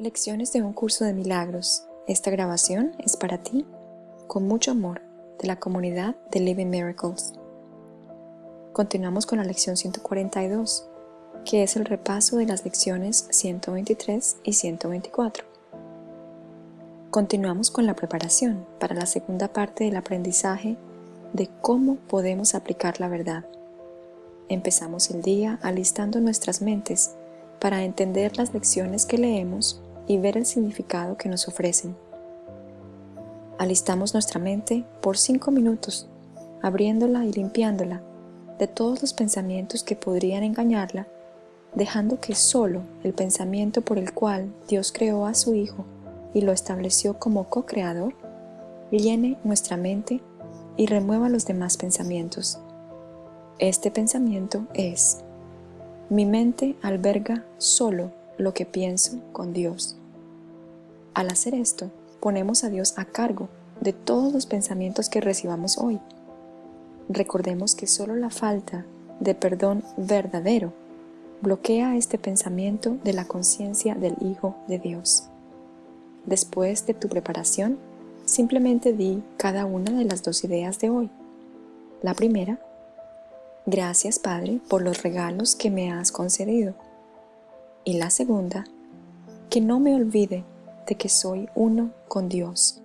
Lecciones de un curso de milagros. Esta grabación es para ti, con mucho amor, de la comunidad de Living Miracles. Continuamos con la lección 142, que es el repaso de las lecciones 123 y 124. Continuamos con la preparación para la segunda parte del aprendizaje de cómo podemos aplicar la verdad. Empezamos el día alistando nuestras mentes para entender las lecciones que leemos y ver el significado que nos ofrecen. Alistamos nuestra mente por cinco minutos, abriéndola y limpiándola de todos los pensamientos que podrían engañarla, dejando que solo el pensamiento por el cual Dios creó a su Hijo y lo estableció como co-creador, llene nuestra mente y remueva los demás pensamientos. Este pensamiento es, mi mente alberga solo lo que pienso con Dios. Al hacer esto, ponemos a Dios a cargo de todos los pensamientos que recibamos hoy. Recordemos que solo la falta de perdón verdadero bloquea este pensamiento de la conciencia del Hijo de Dios. Después de tu preparación, simplemente di cada una de las dos ideas de hoy. La primera, Gracias, Padre, por los regalos que me has concedido. Y la segunda, que no me olvide de que soy uno con Dios.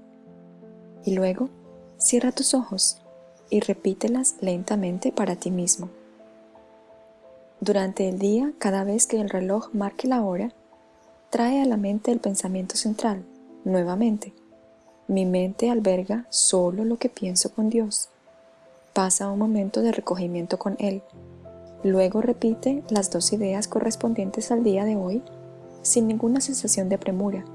Y luego, cierra tus ojos y repítelas lentamente para ti mismo. Durante el día, cada vez que el reloj marque la hora, trae a la mente el pensamiento central, nuevamente. Mi mente alberga solo lo que pienso con Dios pasa un momento de recogimiento con él. Luego repite las dos ideas correspondientes al día de hoy sin ninguna sensación de premura,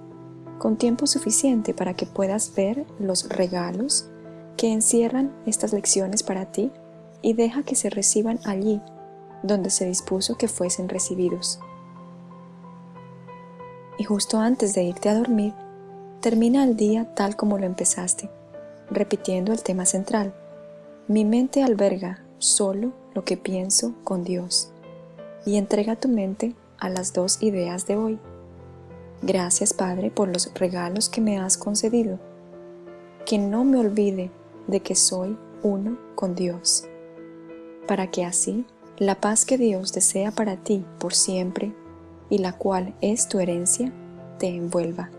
con tiempo suficiente para que puedas ver los regalos que encierran estas lecciones para ti y deja que se reciban allí donde se dispuso que fuesen recibidos. Y justo antes de irte a dormir, termina el día tal como lo empezaste, repitiendo el tema central, mi mente alberga solo lo que pienso con Dios y entrega tu mente a las dos ideas de hoy. Gracias Padre por los regalos que me has concedido. Que no me olvide de que soy uno con Dios, para que así la paz que Dios desea para ti por siempre y la cual es tu herencia, te envuelva.